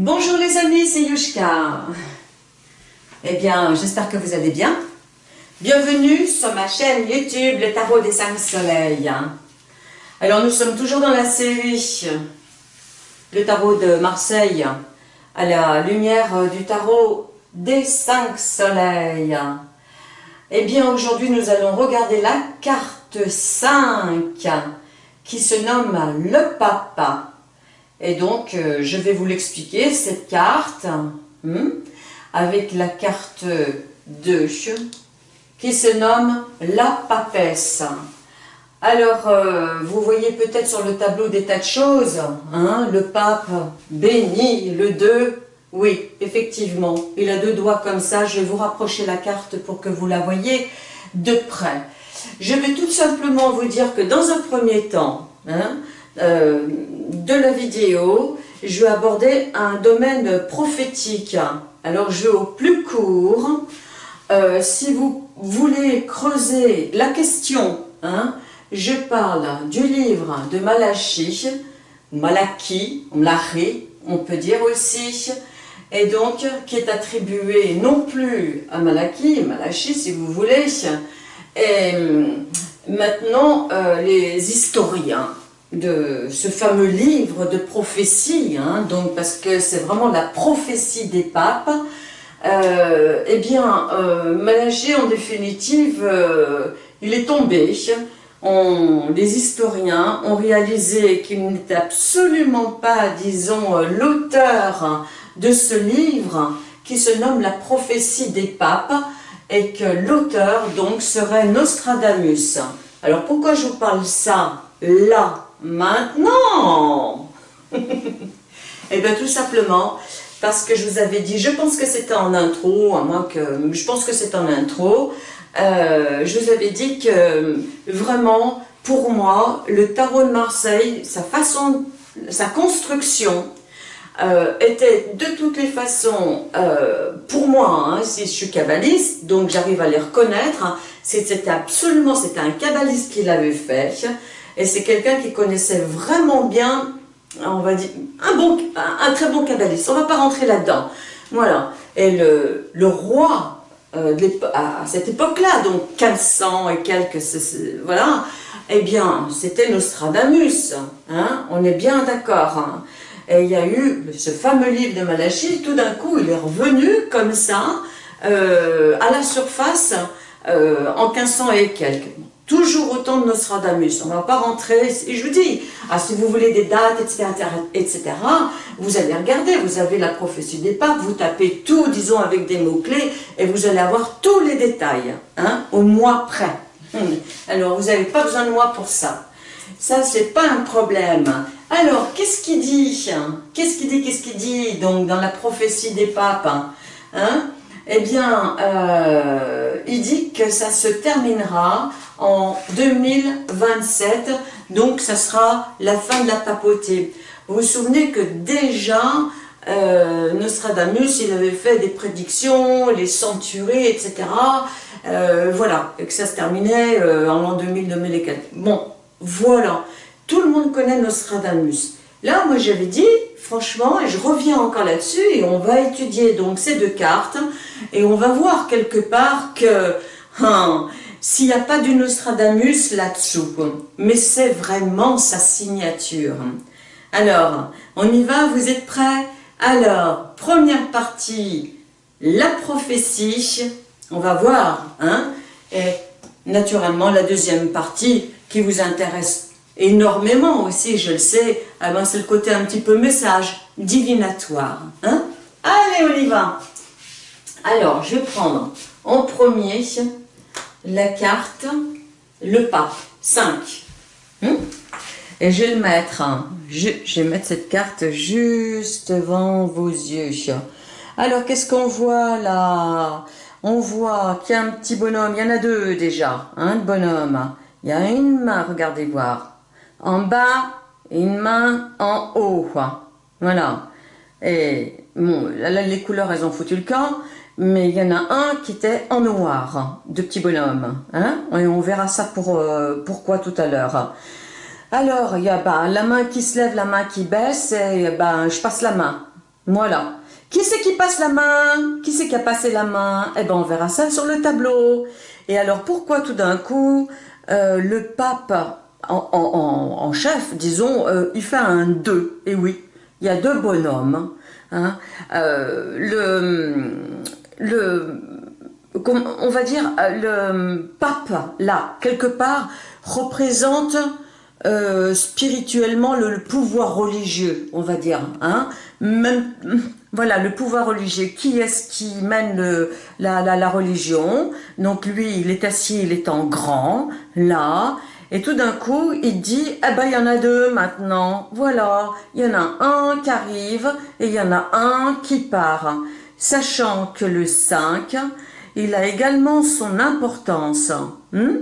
Bonjour les amis, c'est Yushka. Eh bien, j'espère que vous allez bien. Bienvenue sur ma chaîne YouTube, le Tarot des Cinq Soleils. Alors, nous sommes toujours dans la série Le Tarot de Marseille, à la lumière du Tarot des Cinq Soleils. Eh bien, aujourd'hui, nous allons regarder la carte 5, qui se nomme le Papa. Et donc, euh, je vais vous l'expliquer, cette carte, hmm, avec la carte 2, qui se nomme la papesse. Alors, euh, vous voyez peut-être sur le tableau des tas de choses, hein, le pape béni, le 2, oui, effectivement, il a deux doigts comme ça, je vais vous rapprocher la carte pour que vous la voyez de près. Je vais tout simplement vous dire que dans un premier temps, hein, euh, de la vidéo, je vais aborder un domaine prophétique. Alors je vais au plus court. Euh, si vous voulez creuser la question, hein, je parle du livre de Malachi, Malaki, Mlachi, on peut dire aussi, et donc qui est attribué non plus à Malaki, Malachi si vous voulez, et maintenant euh, les historiens de ce fameux livre de prophétie, hein, donc parce que c'est vraiment la prophétie des papes, euh, eh bien, euh, en définitive, euh, il est tombé. les historiens ont réalisé qu'il n'était absolument pas, disons, l'auteur de ce livre qui se nomme La prophétie des papes et que l'auteur, donc, serait Nostradamus. Alors, pourquoi je vous parle ça là Maintenant Eh bien tout simplement parce que je vous avais dit, je pense que c'était en intro, à moins que, je pense que c'est en intro, euh, je vous avais dit que vraiment, pour moi, le tarot de Marseille, sa façon, sa construction, euh, était de toutes les façons, euh, pour moi, hein, si je suis kabbaliste, donc j'arrive à les reconnaître, c'était absolument, c'était un kabbaliste qui l'avait fait, et c'est quelqu'un qui connaissait vraiment bien, on va dire, un, très bon kabbaliste. On ne va pas rentrer là-dedans. Voilà. Et le, roi, euh, à cette époque-là, donc 1500 et quelques, voilà, eh bien, c'était Nostradamus. Hein, on est bien d'accord. Hein. Et il y a eu ce fameux livre de Malachie, tout d'un coup, il est revenu comme ça, euh, à la surface, euh, en 1500 et quelques toujours autant de Nostradamus. On ne va pas rentrer, et je vous dis, ah, si vous voulez des dates, etc., etc., vous allez regarder, vous avez la prophétie des papes, vous tapez tout, disons, avec des mots-clés, et vous allez avoir tous les détails, hein, au mois près. Hum. Alors, vous n'avez pas besoin de moi pour ça. Ça, c'est pas un problème. Alors, qu'est-ce qu'il dit Qu'est-ce qu'il dit Qu'est-ce qu'il dit Donc, dans la prophétie des papes, hein? Eh bien, euh, il dit que ça se terminera en 2027, donc ça sera la fin de la papauté. Vous vous souvenez que déjà, euh, Nostradamus, il avait fait des prédictions, les centuries, etc. Euh, voilà, et que ça se terminait en l'an 2000, 2004. Bon, voilà, tout le monde connaît Nostradamus. Là, moi j'avais dit, franchement, et je reviens encore là-dessus, et on va étudier donc ces deux cartes, et on va voir quelque part que hein, s'il n'y a pas du Nostradamus là-dessous, mais c'est vraiment sa signature. Alors, on y va, vous êtes prêts? Alors, première partie, la prophétie, on va voir, hein, et naturellement la deuxième partie qui vous intéresse énormément aussi, je le sais, ben, c'est le côté un petit peu message, divinatoire. Hein Allez, on y va Alors, je vais prendre en premier la carte, le pas, 5. Hein Et je vais le mettre, hein. je, vais mettre cette carte juste devant vos yeux. Alors, qu'est-ce qu'on voit là? On voit qu'il y a un petit bonhomme, il y en a deux déjà, un hein, bonhomme. Il y a une main, regardez voir en bas une main en haut. Voilà. Et les couleurs, elles ont foutu le camp, mais il y en a un qui était en noir, de petits bonhommes. Hein et on verra ça pour, euh, pourquoi tout à l'heure. Alors, il y a bah, la main qui se lève, la main qui baisse, et bah, je passe la main. Voilà. Qui c'est qui passe la main? Qui c'est qui a passé la main? Eh ben, on verra ça sur le tableau. Et alors, pourquoi tout d'un coup, euh, le pape en, chef, disons, euh, il fait un 2 Et oui, il y a deux bonhommes. Hein. Le, le, on va dire, le pape, là, quelque part, représente spirituellement le, pouvoir religieux, on va dire. Hein. Même, voilà, le pouvoir religieux. Qui est-ce qui mène la, la, religion? Donc lui, il est assis, il est en grand, là, et tout d'un coup, il dit, eh ben, il y en a deux maintenant. Voilà, il y en a un qui arrive et il y en a un qui part. Sachant que le 5, il a également son importance. Hmm?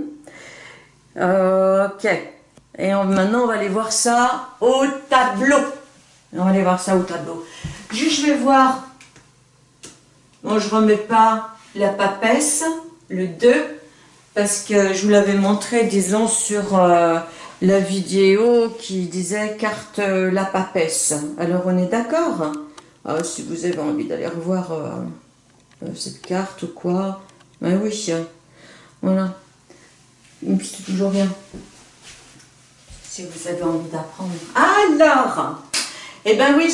ok. Et maintenant, on va aller voir ça au tableau. On va aller voir ça au tableau. Je vais voir. Bon, je remets pas la papesse, le 2, parce que je vous l'avais montré, disons, sur euh, la vidéo qui disait carte euh, la papesse. Alors, on est d'accord? Ah, Si vous avez envie d'aller revoir euh, cette carte ou quoi, ben oui, voilà. C'est toujours bien. Si vous avez envie d'apprendre. Alors, eh ben oui,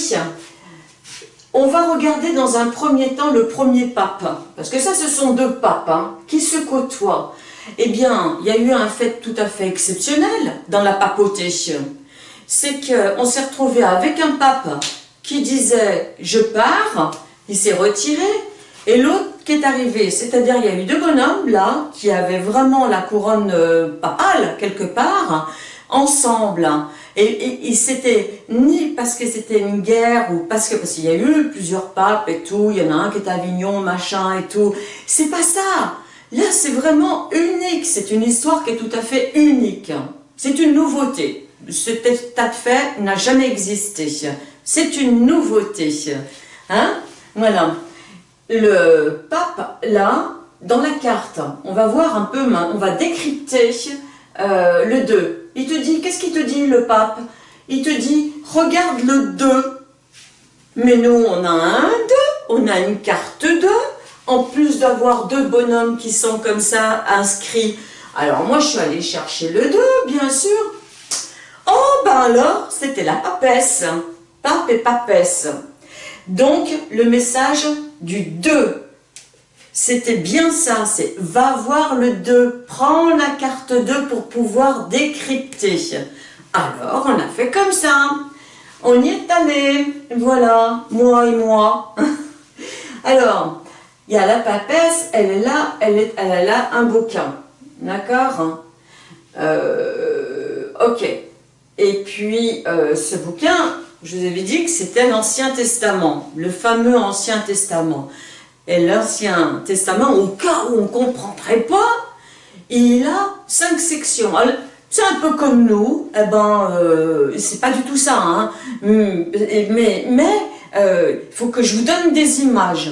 on va regarder dans un premier temps le premier pape, parce que ça ce sont deux papes hein, qui se côtoient. Eh bien, il y a eu un fait tout à fait exceptionnel dans la papauté. C'est qu'on s'est retrouvé avec un pape qui disait « je pars », il s'est retiré, et l'autre qui est arrivé, c'est-à-dire il y a eu deux bonhommes là, qui avaient vraiment la couronne euh, papale quelque part, ensemble, et, et, c'était ni parce que c'était une guerre ou parce que parce qu'il y a eu plusieurs papes et tout, il y en a un qui est à Avignon, machin et tout. C'est pas ça. Là, c'est vraiment unique. C'est une histoire qui est tout à fait unique. C'est une nouveauté. Cet état de fait n'a jamais existé. C'est une nouveauté. Hein Voilà. Le pape, là, dans la carte, on va voir un peu, on va décrypter euh, le 2. Il te dit, qu'est-ce qu'il te dit le pape? Il te dit, regarde le 2. Mais nous, on a un 2, on a une carte 2, en plus d'avoir deux bonhommes qui sont comme ça inscrits. Alors moi, je suis allée chercher le 2, bien sûr. Oh, ben alors, c'était la papesse. Pape et papesse. Donc, le message du 2 c'était bien ça, c'est va voir le 2, prends la carte 2 pour pouvoir décrypter. Alors, on a fait comme ça. On y est allé, voilà, moi et moi. Alors, il y a la papesse, elle est là, elle, elle a là un bouquin. D'accord euh, Ok. Et puis, euh, ce bouquin, je vous avais dit que c'était l'Ancien Testament, le fameux Ancien Testament et l'Ancien Testament, au cas où on ne comprendrait pas, il a cinq sections. C'est un peu comme nous, eh ben, euh, c'est pas du tout ça, hein. hum, mais mais euh, il faut que je vous donne des images.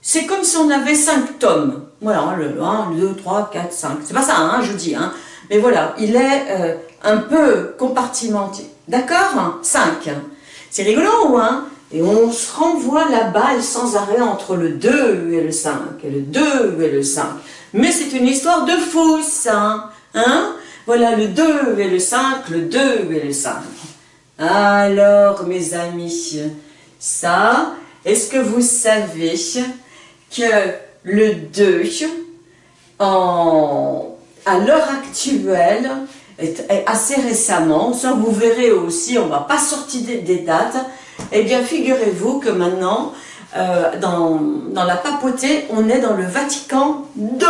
C'est comme si on avait cinq tomes. Voilà, le 1, le 2, 3, 4, 5. C'est pas ça, hein, je dis. Hein. Mais voilà, il est euh, un peu compartimenté. D'accord? 5. C'est rigolo, hein et on se renvoie la balle sans arrêt entre le 2 et le 5, et le 2 et le 5. Mais c'est une histoire de fou, ça. Hein? Voilà le 2 et le 5, le 2 et le 5. Alors, mes amis, ça, est-ce que vous savez que le 2, en, à l'heure actuelle, assez récemment, ça vous verrez aussi, on ne va pas sortir des dates, eh bien, figurez-vous que maintenant, euh, dans, la papauté, on est dans le Vatican II.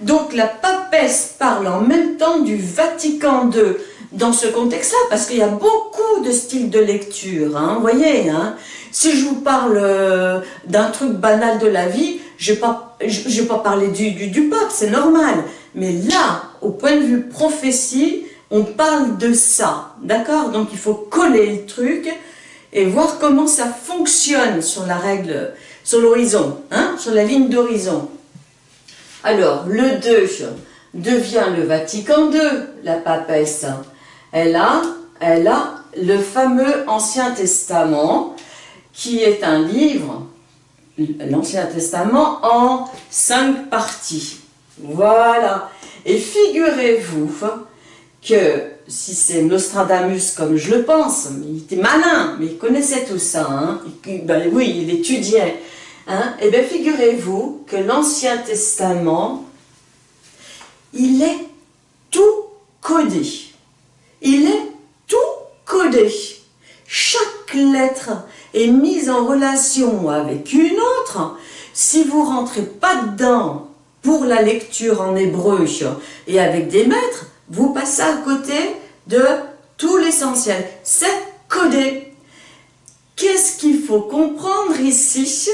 Donc la papesse parle en même temps du Vatican II dans ce contexte-là, parce qu'il y a beaucoup de styles de lecture, hein, vous voyez. Hein. Si je vous parle euh, d'un truc banal de la vie, je ne vais, pas, parler du pape, c'est normal. Mais là, au point de vue prophétie, on parle de ça, d'accord? Donc il faut coller le truc et voir comment ça fonctionne sur la règle, sur l'horizon, hein, sur la ligne d'horizon. Alors, le 2 devient le Vatican II, la papesse. Elle a, elle a le fameux Ancien Testament qui est un livre, l'Ancien Testament, en cinq parties. Voilà. Et figurez-vous que si c'est Nostradamus comme je le pense, il était malin, mais il connaissait tout ça, hein. ben oui, il étudiait, hein, et eh bien figurez-vous que l'Ancien Testament, il est tout codé. Il est tout codé. Chaque lettre est mise en relation avec une autre. Si vous rentrez pas dedans pour la lecture en hébreu. Et avec des maîtres, vous passez à côté de tout l'essentiel. C'est codé. Qu'est-ce qu'il faut comprendre ici?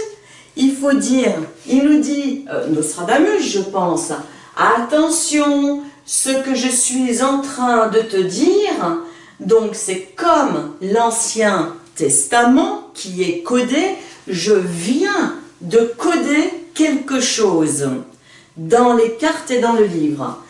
Il faut dire, il nous dit, euh, Nostradamus je pense, attention, ce que je suis en train de te dire, donc c'est comme l'Ancien Testament qui est codé, je viens de coder quelque chose dans les cartes et dans le livre.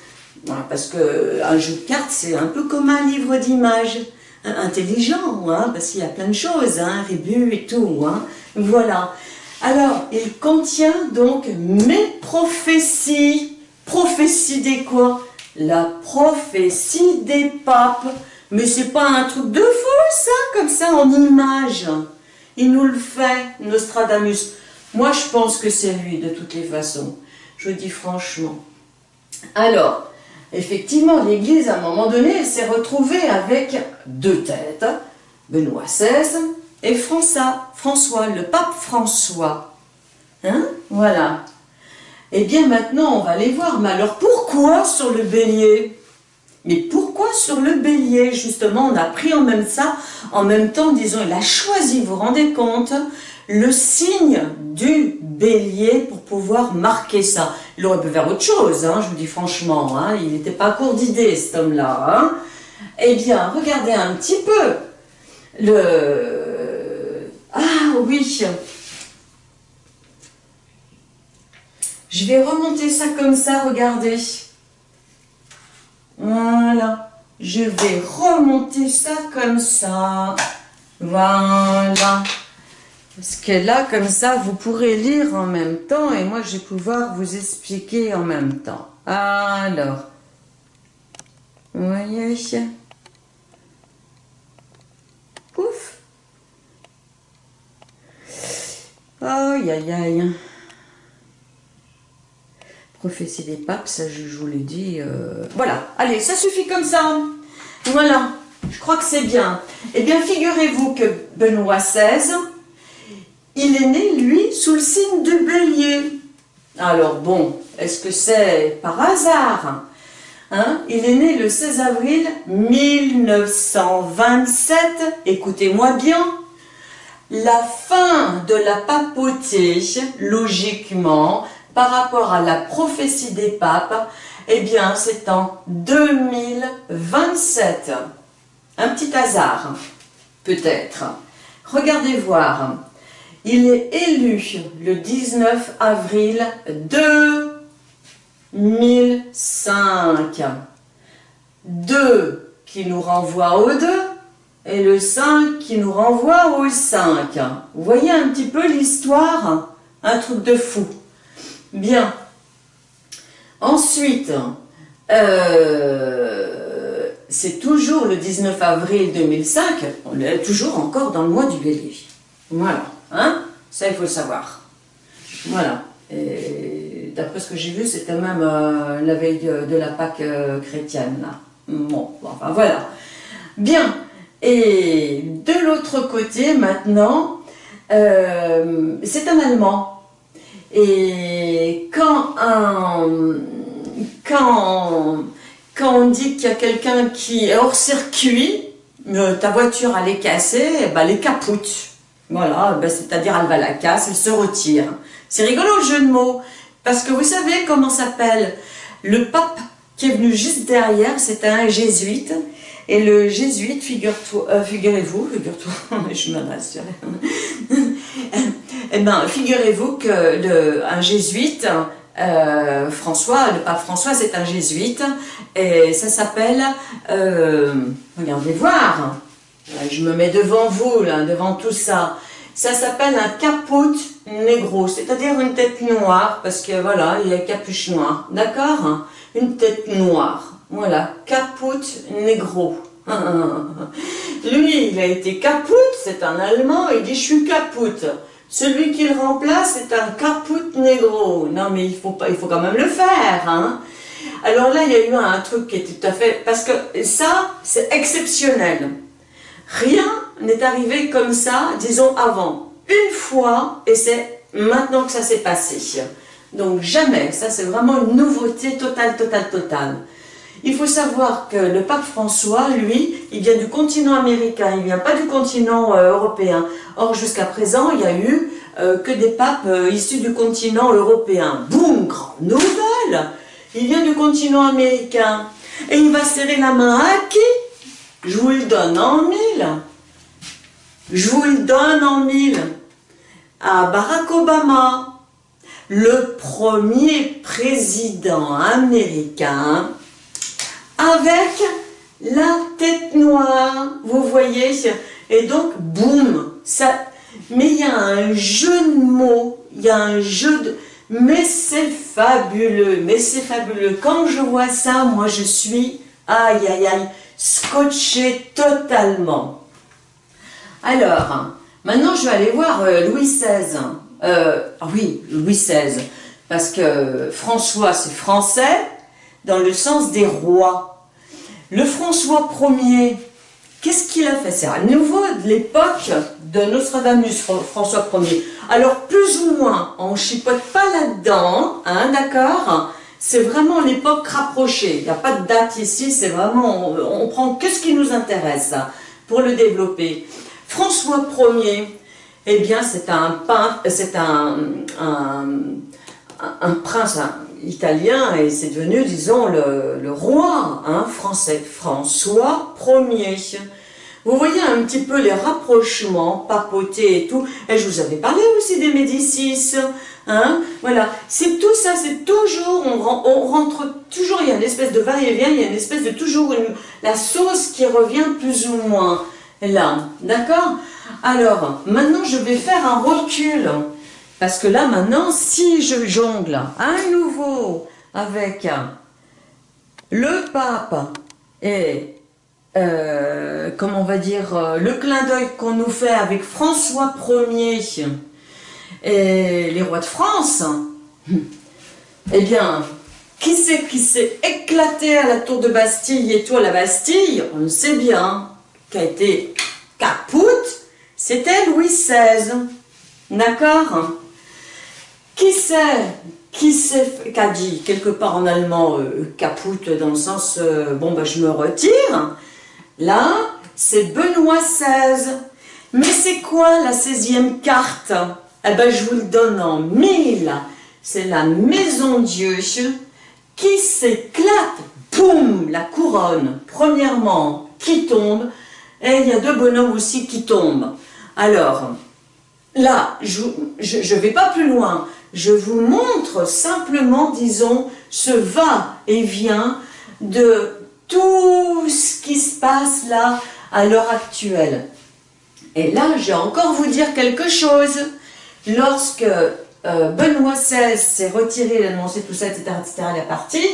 Parce qu'un jeu de cartes, c'est un peu comme un livre d'images, intelligent, hein, parce qu'il y a plein de choses, hein, rébus et tout. Hein. voilà. Alors, il contient donc mes prophéties. Prophéties des quoi? La prophétie des papes. Mais c'est pas un truc de fou, ça, comme ça, en images. Il nous le fait, Nostradamus. Moi, je pense que c'est lui, de toutes les façons. Je dis franchement. Alors, effectivement, l'Église, à un moment donné, s'est retrouvée avec deux têtes, Benoît XVI et François, François le pape François. Hein? Voilà. Eh bien, maintenant, on va aller voir. Mais alors, pourquoi sur le bélier? Mais pourquoi sur le bélier? Justement, on a pris en même ça, en même temps, disons, il a choisi, vous vous rendez compte, le signe du bélier pour pouvoir marquer ça. Il aurait pu faire autre chose, hein, je vous dis franchement, hein, il n'était pas court d'idées cet homme-là. Hein. Eh bien, regardez un petit peu le... Ah oui Je vais remonter ça comme ça, regardez. Voilà. Je vais remonter ça comme ça. Voilà. Parce que là, comme ça, vous pourrez lire en même temps et moi, je vais pouvoir vous expliquer en même temps. Alors, vous voyez Pouf Aïe, aïe, aïe. Prophétie des papes, ça, je, vous l'ai dit. Euh, voilà, allez, ça suffit comme ça. Voilà, je crois que c'est bien. Eh bien, figurez-vous que Benoît XVI il est né, lui, sous le signe du bélier. Alors bon, est-ce que c'est par hasard hein? Il est né le 16 avril 1927, écoutez-moi bien, la fin de la papauté, logiquement, par rapport à la prophétie des papes, eh bien, c'est en 2027. Un petit hasard, peut-être. Regardez voir. Il est élu le 19 avril 2005. 2 qui nous renvoie au 2 et le 5 qui nous renvoie au 5. Vous voyez un petit peu l'histoire? Un truc de fou. Bien. Ensuite, euh, c'est toujours le 19 avril 2005, on est toujours encore dans le mois du bélier. Voilà. Hein? Ça, il faut le savoir. Voilà. D'après ce que j'ai vu, c'était même euh, la veille de, la Pâque euh, chrétienne. Bon, enfin voilà. Bien. Et de l'autre côté, maintenant, euh, c'est un Allemand. Et quand quand, quand on dit qu'il y a quelqu'un qui est hors circuit, ta voiture elle est cassée, eh ben, elle est capoute. Voilà, ben, c'est-à-dire elle va la casse, elle se retire. C'est rigolo le jeu de mots, parce que vous savez comment s'appelle le pape qui est venu juste derrière, c'était un jésuite, et le jésuite, figure-toi, euh, figurez-vous, figure-toi, je me rassure, eh ben, figurez-vous que jésuite, euh, François, le pape François, c'est un jésuite, et ça s'appelle, euh, regardez voir, je me mets devant vous, là, devant tout ça. ça s'appelle un caput négro, c'est-à-dire une tête noire, parce que voilà, il y a capuche noire, d'accord Une tête noire, voilà, caput négro. Lui, il a été caput, c'est un Allemand, il dit je suis caput. Celui qui le remplace, c'est un caput négro. Non, mais il faut, pas, il faut quand même le faire, hein? Alors là, il y a eu un truc qui est tout à fait... Parce que ça, c'est exceptionnel. Rien n'est arrivé comme ça, disons, avant. Une fois, et c'est maintenant que ça s'est passé. Donc jamais, ça c'est vraiment une nouveauté totale, totale, totale. Il faut savoir que le pape François, lui, il vient du continent américain, il ne vient pas du continent euh, européen. Or, jusqu'à présent, il n'y a eu euh, que des papes euh, issus du continent européen. Boum, grande nouvelle Il vient du continent américain. Et il va serrer la main à qui? Je vous le donne en mille. Je vous le donne en mille. À Barack Obama, le premier président américain avec la tête noire, vous voyez, et donc, boum, ça, mais il y a un jeu de mots, il y a un jeu de, mais c'est fabuleux, mais c'est fabuleux, quand je vois ça, moi je suis, aïe aïe aïe, scotché totalement. Alors, maintenant je vais aller voir euh, Louis XVI, euh, ah oui, Louis XVI, parce que François c'est français, dans le sens des rois. Le François Ier, qu'est-ce qu'il a fait? C'est à nouveau de l'époque de Nostradamus, François Ier. Alors plus ou moins, on ne chipote pas là-dedans, hein, d'accord? C'est vraiment l'époque rapprochée, il n'y a pas de date ici, c'est vraiment, on, prend que ce qui nous intéresse pour le développer. François Ier, eh bien c'est un peintre, c'est un, prince, italien et c'est devenu, disons, le, roi hein, français, François Ier. Vous voyez un petit peu les rapprochements, papoter et tout. Et je vous avais parlé aussi des Médicis. Hein, voilà, c'est tout ça, c'est toujours, on, rentre toujours, il y a une espèce de va-et-vient, il y a une espèce de toujours la sauce qui revient plus ou moins là, d'accord? Alors, maintenant je vais faire un recul. Parce que là, maintenant, si je jongle à nouveau avec le pape et, euh, comment on va dire, euh, le clin d'œil qu'on nous fait avec François Ier et les rois de France, eh bien, qui c'est qui s'est éclaté à la tour de Bastille et à la Bastille? On sait bien, qui a été capoute, c'était Louis XVI. D'accord? Qui sait qui qu'a dit quelque part en allemand euh, dans le sens euh, bon bah je me retire. Là c'est Benoît XVI mais c'est quoi la 16e carte? Eh ben je vous le donne en mille. C'est la maison Dieu qui s'éclate. Boum la couronne. Premièrement qui tombe. Et il y a deux bonhommes aussi qui tombent. Alors là je ne vais pas plus loin. Je vous montre simplement, disons, ce va-et-vient de tout ce qui se passe là à l'heure actuelle. Et là, je vais encore vous dire quelque chose. Lorsque euh, Benoît XVI s'est retiré, il annoncé tout ça, etc., etc., la partie,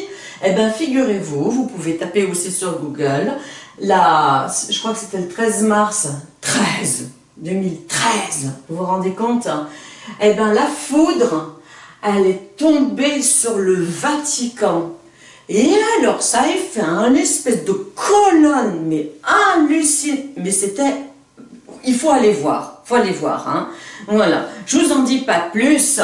eh bien, figurez-vous, vous pouvez taper aussi sur Google, je crois que c'était le 13 mars, 13, 2013, vous vous rendez compte eh bien la foudre, elle est tombée sur le Vatican. Et alors, ça a fait un espèce de colonne, mais hallucinant. Mais c'était... Il faut aller voir, faut aller voir. Hein. Voilà, je vous en dis pas plus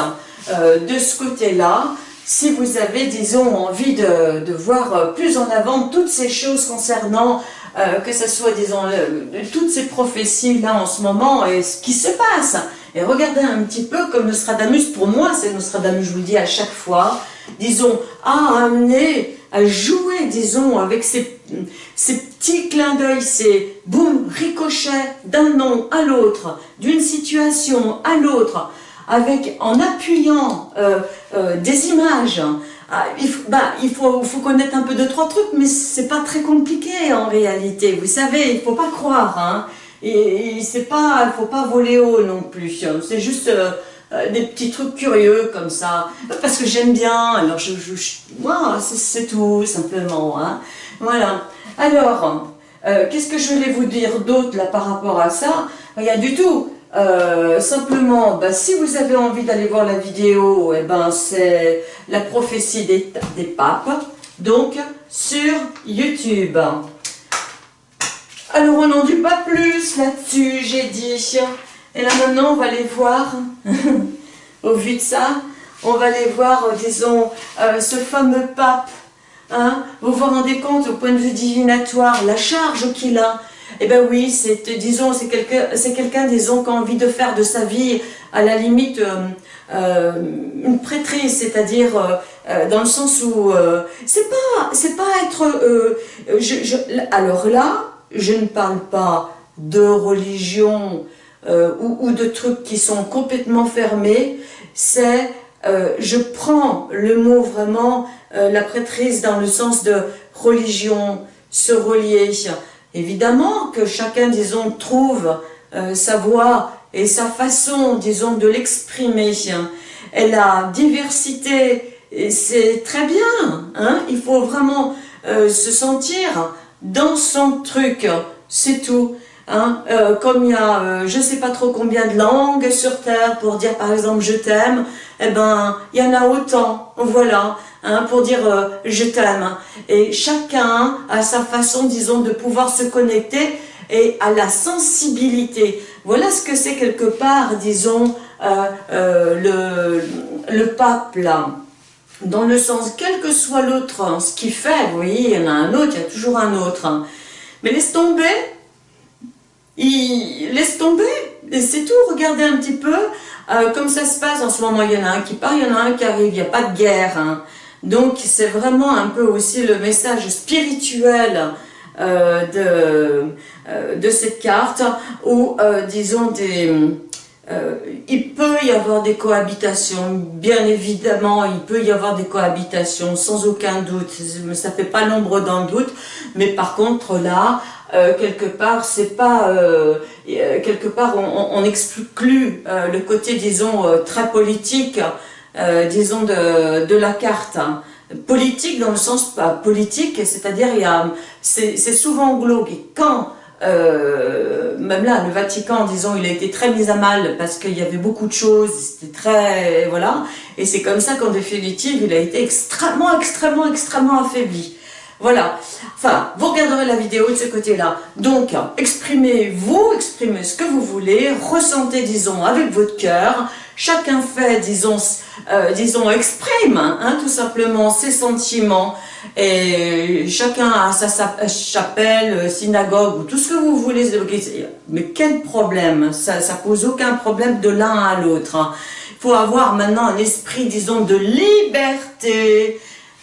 euh, de ce côté-là. Si vous avez, disons, envie de, voir plus en avant toutes ces choses concernant, euh, que ce soit, disons, toutes ces prophéties-là en ce moment et ce qui se passe. Et regardez un petit peu comme Nostradamus, pour moi c'est Nostradamus, je vous le dis à chaque fois, disons, a amené, à jouer, disons, avec ces, ces petits clins d'œil, ces boum, ricochets d'un nom à l'autre, d'une situation à l'autre, avec en appuyant euh, euh, des images, ah, il, bah, il faut, connaître un peu de trois trucs, mais c'est pas très compliqué en réalité, vous savez, il faut pas croire, hein. et, c'est pas, il faut pas voler haut non plus. C'est juste euh, des petits trucs curieux comme ça, parce que j'aime bien. Alors je, moi, c'est tout simplement. Hein. Voilà. Alors, euh, qu'est-ce que je voulais vous dire d'autre là par rapport à ça? A du tout. simplement, bah, si vous avez envie d'aller voir la vidéo, eh ben, c'est la prophétie des, papes, donc sur YouTube. Alors on n'en dit pas plus là-dessus, j'ai dit. Et là maintenant on va aller voir, au vu de ça, on va aller voir, euh, disons, euh, ce fameux pape. Hein? Vous vous rendez compte au point de vue divinatoire, la charge qu'il a? Eh bien oui, c'est, disons, c'est quelqu'un, c'est quelqu'un, disons, qui a envie de faire de sa vie, à la limite, euh, une prêtrise, c'est-à-dire dans le sens où c'est pas, c'est pas être, je, alors là, je ne parle pas de religion euh, ou, de trucs qui sont complètement fermés, c'est, euh, je prends le mot vraiment, euh, la prêtrise dans le sens de religion, se relier. Évidemment que chacun, disons, trouve sa voix et sa façon, disons, de l'exprimer. Et la diversité, c'est très bien, hein il faut vraiment se sentir dans son truc, c'est tout. Hein. Euh, comme il y a euh, je ne sais pas trop combien de langues sur Terre pour dire par exemple je t'aime, eh ben il y en a autant, voilà, hein, pour dire euh, je t'aime. Et chacun a sa façon, disons, de pouvoir se connecter et à la sensibilité. Voilà ce que c'est quelque part, disons, le, le pape là dans le sens, quel que soit l'autre, hein, ce qu'il fait, vous il y en a un autre, il y a toujours un autre. Mais laisse tomber, il laisse tomber, et c'est tout, regardez un petit peu, euh, comme ça se passe en ce moment, il y en a un qui part, il y en a un qui arrive, il n'y a pas de guerre. Hein. Donc c'est vraiment un peu aussi le message spirituel euh, de, euh, de cette carte, où disons il peut y avoir des cohabitations, bien évidemment, il peut y avoir des cohabitations, sans aucun doute, ça fait pas l'ombre d'un doute, mais par contre là, euh, quelque part, c'est pas, euh, quelque part, on, exclut le côté, disons, très politique, disons, de, de la carte. Hein. Politique dans le sens pas politique, c'est-à-dire, c'est souvent glauque. Et quand euh, même là, le Vatican, disons, il a été très mis à mal parce qu'il y avait beaucoup de choses, c'était très... voilà. Et c'est comme ça qu'en définitive, il a été extrêmement, extrêmement, extrêmement affaibli. Voilà. Enfin, vous regarderez la vidéo de ce côté-là. Donc, exprimez-vous, exprimez ce que vous voulez, ressentez, disons, avec votre cœur. Chacun fait, disons, euh, disons exprime, hein, tout simplement, ses sentiments. Et chacun a sa, chapelle, synagogue, ou tout ce que vous voulez Mais quel problème? Ça ça pose aucun problème de l'un à l'autre. Hein. Il faut avoir maintenant un esprit, disons, de liberté.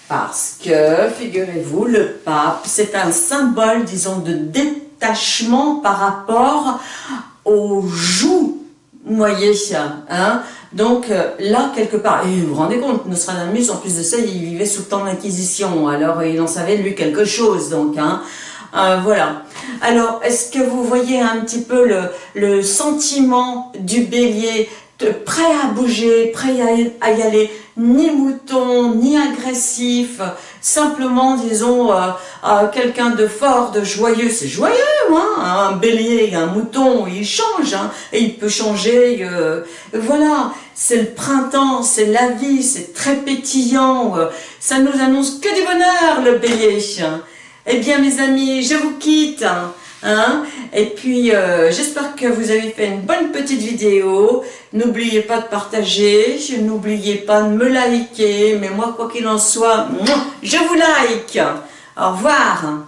Parce que, figurez-vous, le pape, c'est un symbole, disons, de détachement par rapport au joug voyez, hein. Donc euh, là, quelque part, et vous vous rendez compte, Nostradamus, en plus de ça, il vivait sous le temps de l'Inquisition, alors il en savait lui quelque chose, donc, hein, euh, voilà. Alors, est-ce que vous voyez un petit peu le, le sentiment du bélier, prêt à bouger, prêt à, y aller, ni mouton, ni agressif, simplement, disons, euh, quelqu'un de fort, de joyeux, c'est joyeux, hein, un bélier, un mouton, il change, hein, et il peut changer, euh, voilà, c'est le printemps, c'est la vie, c'est très pétillant, euh, ça nous annonce que du bonheur, le bélier. Eh bien, mes amis, je vous quitte, hein. Hein et puis, euh, j'espère que vous avez fait une bonne petite vidéo. N'oubliez pas de partager, n'oubliez pas de me liker. Mais moi, quoi qu'il en soit, je vous like. Au revoir.